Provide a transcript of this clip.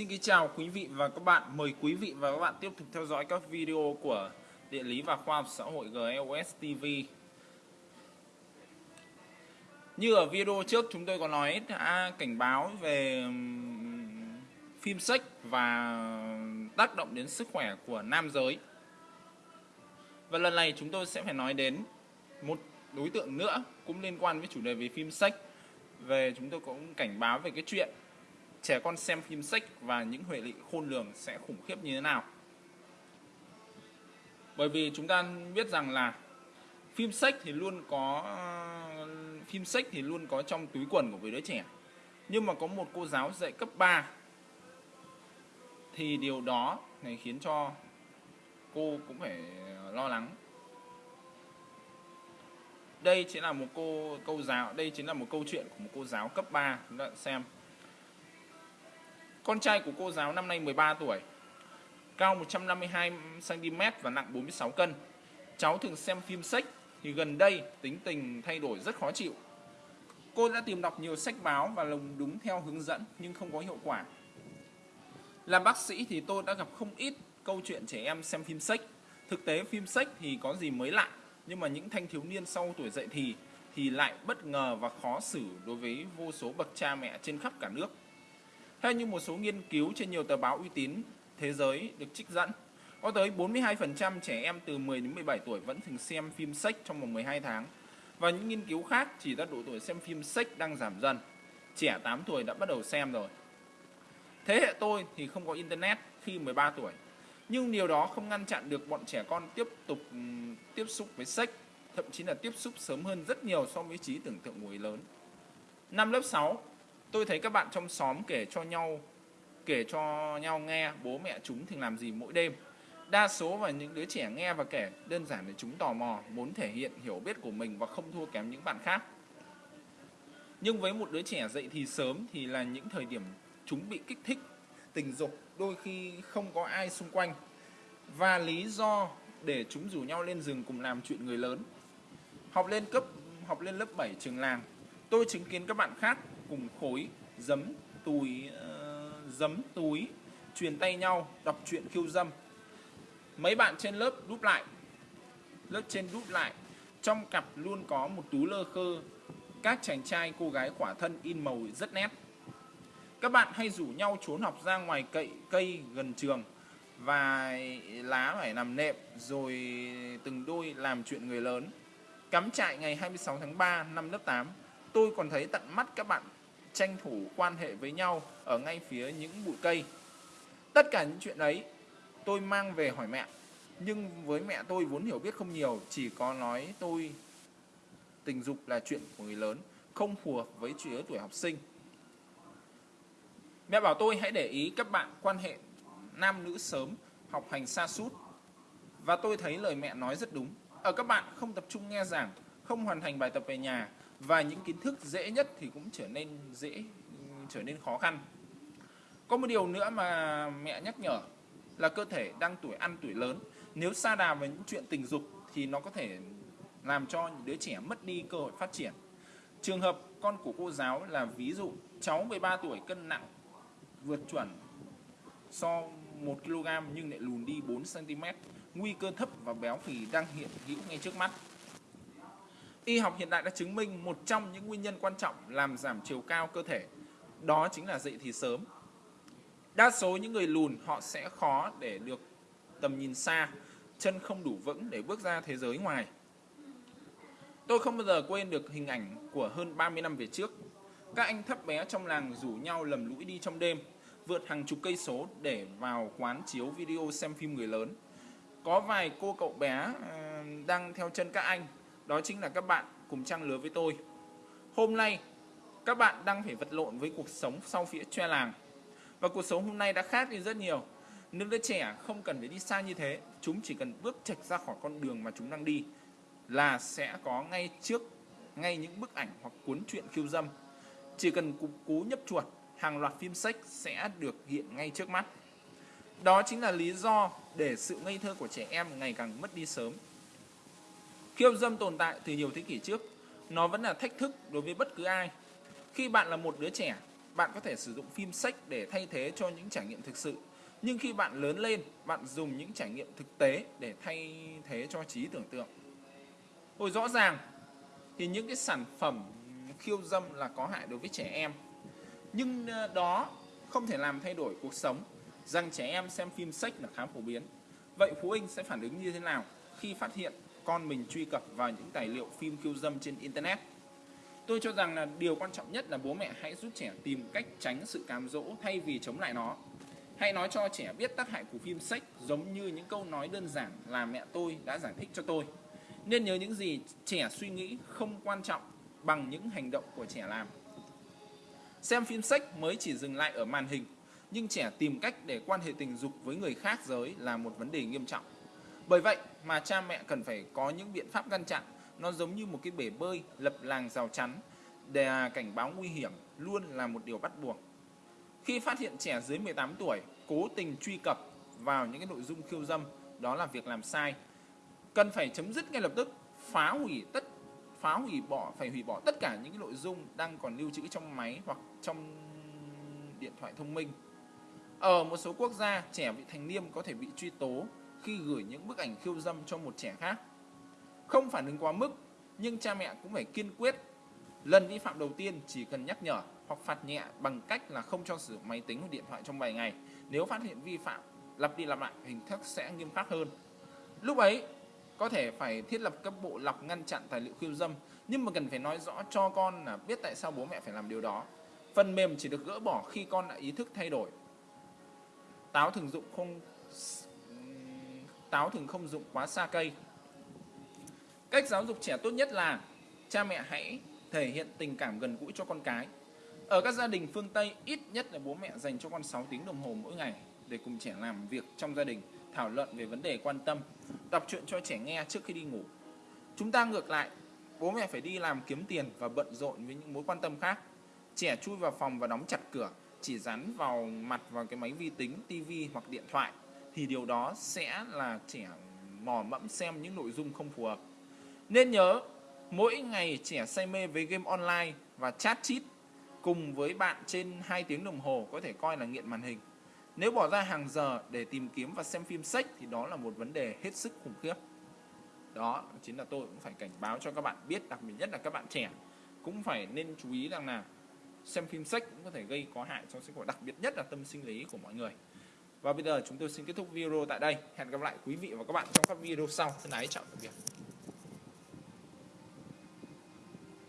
Xin kính chào quý vị và các bạn. Mời quý vị và các bạn tiếp tục theo dõi các video của Địa lý và Khoa học xã hội GLS TV. Như ở video trước chúng tôi có nói, đã cảnh báo về phim sách và tác động đến sức khỏe của nam giới. Và lần này chúng tôi sẽ phải nói đến một đối tượng nữa cũng liên quan với chủ đề về phim sách. Về chúng tôi cũng cảnh báo về cái chuyện trẻ con xem phim sách và những hệ lụy khôn lường sẽ khủng khiếp như thế nào. Bởi vì chúng ta biết rằng là phim sách thì luôn có phim sách thì luôn có trong túi quần của đứa trẻ. Nhưng mà có một cô giáo dạy cấp 3 thì điều đó này khiến cho cô cũng phải lo lắng. Đây chính là một cô câu giáo, đây chính là một câu chuyện của một cô giáo cấp 3 chúng ta xem. Con trai của cô giáo năm nay 13 tuổi, cao 152 cm và nặng 46 cân. Cháu thường xem phim sách thì gần đây tính tình thay đổi rất khó chịu. Cô đã tìm đọc nhiều sách báo và lồng đúng theo hướng dẫn nhưng không có hiệu quả. Làm bác sĩ thì tôi đã gặp không ít câu chuyện trẻ em xem phim sách. Thực tế phim sách thì có gì mới lạ, nhưng mà những thanh thiếu niên sau tuổi dậy thì thì lại bất ngờ và khó xử đối với vô số bậc cha mẹ trên khắp cả nước. Theo như một số nghiên cứu trên nhiều tờ báo uy tín thế giới được trích dẫn, có tới 42% trẻ em từ 10 đến 17 tuổi vẫn thường xem phim sách trong vòng 12 tháng. Và những nghiên cứu khác chỉ ra độ tuổi xem phim sách đang giảm dần. Trẻ 8 tuổi đã bắt đầu xem rồi. Thế hệ tôi thì không có internet khi 13 tuổi. Nhưng điều đó không ngăn chặn được bọn trẻ con tiếp tục ừ, tiếp xúc với sách, thậm chí là tiếp xúc sớm hơn rất nhiều so với trí tưởng tượng của người lớn. Năm lớp 6, tôi thấy các bạn trong xóm kể cho nhau kể cho nhau nghe bố mẹ chúng thường làm gì mỗi đêm. Đa số và những đứa trẻ nghe và kể đơn giản để chúng tò mò, muốn thể hiện hiểu biết của mình và không thua kém những bạn khác. Nhưng với một đứa trẻ dậy thì sớm thì là những thời điểm chúng bị kích thích tình dục, đôi khi không có ai xung quanh. Và lý do để chúng rủ nhau lên rừng cùng làm chuyện người lớn. Học lên cấp học lên lớp 7 trường làng, tôi chứng kiến các bạn khác cùng khối giấm túi uh, giấm túi truyền tay nhau đọc truyện khiêu dâm. Mấy bạn trên lớp đúp lại lớp trên đúp lại. Trong cặp luôn có một túi lơ khơ. Các chàng trai cô gái khỏa thân in màu rất nét. Các bạn hay rủ nhau trốn học ra ngoài cậy cây gần trường và lá phải nằm nệm rồi từng đôi làm chuyện người lớn. Cắm trại ngày 26 tháng 3 năm lớp 8 tôi còn thấy tận mắt các bạn tranh thủ quan hệ với nhau ở ngay phía những bụi cây. Tất cả những chuyện ấy tôi mang về hỏi mẹ. Nhưng với mẹ tôi vốn hiểu biết không nhiều, chỉ có nói tôi tình dục là chuyện của người lớn, không phù hợp với lứa tuổi học sinh. Mẹ bảo tôi hãy để ý các bạn quan hệ nam nữ sớm, học hành xa sút Và tôi thấy lời mẹ nói rất đúng. Ở các bạn không tập trung nghe giảng, không hoàn thành bài tập về nhà, và những kiến thức dễ nhất thì cũng trở nên dễ, trở nên khó khăn. Có một điều nữa mà mẹ nhắc nhở là cơ thể đang tuổi ăn tuổi lớn. Nếu xa đà với những chuyện tình dục thì nó có thể làm cho những đứa trẻ mất đi cơ hội phát triển. Trường hợp con của cô giáo là ví dụ, cháu 13 tuổi, cân nặng vượt chuẩn so 1 kg nhưng lại lùn đi 4 cm nguy cơ thấp và béo phì đang hiện hữu ngay trước mắt. Y học hiện đại đã chứng minh một trong những nguyên nhân quan trọng làm giảm chiều cao cơ thể, đó chính là dậy thì sớm. Đa số những người lùn họ sẽ khó để được tầm nhìn xa, chân không đủ vững để bước ra thế giới ngoài. Tôi không bao giờ quên được hình ảnh của hơn 30 năm về trước. Các anh thấp bé trong làng rủ nhau lầm lũi đi trong đêm, vượt hàng chục cây số để vào quán chiếu video xem phim người lớn. Có vài cô cậu bé ờ, đang theo chân các anh đó chính là các bạn cùng trang lứa với tôi. Hôm nay, các bạn đang phải vật lộn với cuộc sống sau phía tre làng. Và cuộc sống hôm nay đã khác đi rất nhiều. Những đứa trẻ không cần phải đi xa như thế, chúng chỉ cần bước chạch ra khỏi con đường mà chúng đang đi là sẽ có ngay trước ngay những bức ảnh hoặc cuốn truyện khiêu dâm. Chỉ cần cú, cú nhấp chuột, hàng loạt phim sách sẽ được hiện ngay trước mắt. Đó chính là lý do để sự ngây thơ của trẻ em ngày càng mất đi sớm. Khiêu dâm tồn tại từ nhiều thế kỷ trước, nó vẫn là thách thức đối với bất cứ ai. Khi bạn là một đứa trẻ, bạn có thể sử dụng phim sách để thay thế cho những trải nghiệm thực sự. Nhưng khi bạn lớn lên, bạn dùng những trải nghiệm thực tế để thay thế cho trí tưởng tượng. Hồi rõ ràng thì những cái sản phẩm khiêu dâm là có hại đối với trẻ em. Nhưng ờ, đó không thể làm thay đổi cuộc sống rằng trẻ em xem phim sách là khá phổ biến. Vậy phụ huynh sẽ phản ứng như thế nào khi phát hiện con mình truy cập vào những tài liệu phim khiêu dâm trên internet? Tôi cho rằng là điều quan trọng nhất là bố mẹ hãy giúp trẻ tìm cách tránh sự cám dỗ thay vì chống lại nó. Hãy nói cho trẻ biết tác hại của phim sách giống như những câu nói đơn giản là mẹ tôi đã giải thích cho tôi. Nên nhớ những gì trẻ suy nghĩ không quan trọng bằng những hành động của trẻ làm. Xem phim sách mới chỉ dừng lại ở màn hình, nhưng trẻ tìm cách để quan hệ tình dục với người khác giới là một vấn đề nghiêm trọng. Bởi vậy mà cha mẹ cần phải có những biện pháp ngăn chặn, nó giống như một cái bể bơi lập làng rào chắn để cảnh báo nguy hiểm luôn là một điều bắt buộc. Khi phát hiện trẻ dưới 18 tuổi cố tình truy cập vào những cái nội dung khiêu dâm, đó là việc làm sai. Cần phải chấm dứt ngay lập tức, phá hủy tất phá hủy bỏ phải hủy bỏ tất cả những cái nội dung đang còn lưu trữ trong máy hoặc trong điện thoại thông minh. Ở một số quốc gia, trẻ vị thành niên có thể bị truy tố khi gửi những bức ảnh khiêu dâm cho một trẻ khác. Không phản ứng quá mức, nhưng cha mẹ cũng phải kiên quyết. Lần vi phạm đầu tiên chỉ cần nhắc nhở hoặc phạt nhẹ bằng cách là không cho sử dụng máy tính hoặc điện thoại trong vài ngày. Nếu phát hiện vi phạm, lặp đi lặp lại, hình thức sẽ nghiêm khắc hơn. Lúc ấy, có thể phải thiết lập các bộ lọc ngăn chặn tài liệu khiêu dâm, nhưng mà cần phải nói rõ cho con là biết tại sao bố mẹ phải làm điều đó. Phần mềm chỉ được gỡ bỏ khi con đã ý thức thay đổi. Táo thường dụng không táo thường không dụng quá xa cây. Cách giáo dục trẻ tốt nhất là cha mẹ hãy thể hiện tình cảm gần gũi cho con cái. Ở các gia đình phương Tây, ít nhất là bố mẹ dành cho con 6 tiếng đồng hồ mỗi ngày để cùng trẻ làm việc trong gia đình, thảo luận về vấn đề quan tâm, đọc truyện cho trẻ nghe trước khi đi ngủ. Chúng ta ngược lại, bố mẹ phải đi làm kiếm tiền và bận rộn với những mối quan tâm khác. Trẻ chui vào phòng và đóng chặt cửa, chỉ dán vào mặt vào cái máy vi tính, tivi hoặc điện thoại thì điều đó sẽ là trẻ mò mẫm xem những nội dung không phù hợp. Nên nhớ, mỗi ngày trẻ say mê với game online và chat chít cùng với bạn trên 2 tiếng đồng hồ có thể coi là nghiện màn hình. Nếu bỏ ra hàng giờ để tìm kiếm và xem phim sách thì đó là một vấn đề hết sức khủng khiếp. Đó chính là tôi cũng phải cảnh báo cho các bạn biết, đặc biệt nhất là các bạn trẻ cũng phải nên chú ý rằng là xem phim sách cũng có thể gây có hại cho sức khỏe, đặc biệt nhất là tâm sinh lý của mọi người. Và bây giờ chúng tôi xin kết thúc video tại đây. Hẹn gặp lại quý vị và các bạn trong các video sau. Thân ái, chào tạm biệt.